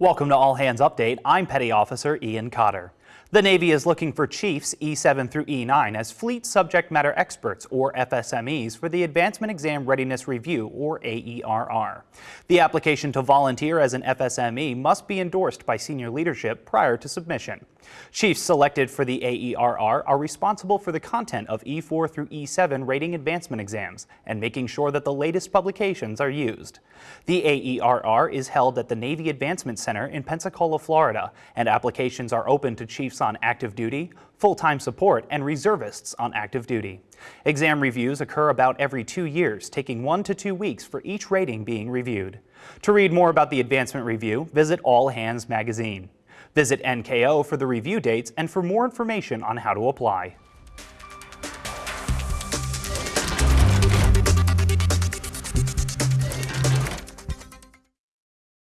Welcome to All Hands Update. I'm Petty Officer Ian Cotter. The Navy is looking for Chiefs E7 through E9 as Fleet Subject Matter Experts, or FSMEs, for the Advancement Exam Readiness Review, or AERR. The application to volunteer as an FSME must be endorsed by senior leadership prior to submission. Chiefs selected for the AERR are responsible for the content of E4 through E7 rating advancement exams and making sure that the latest publications are used. The AERR is held at the Navy Advancement Center in Pensacola, Florida, and applications are open to Chiefs on active duty, full-time support, and reservists on active duty. Exam reviews occur about every two years, taking one to two weeks for each rating being reviewed. To read more about the advancement review, visit All Hands magazine. Visit NKO for the review dates and for more information on how to apply.